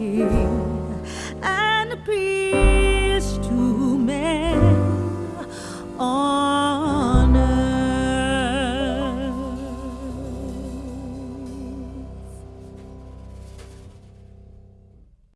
king and a priest.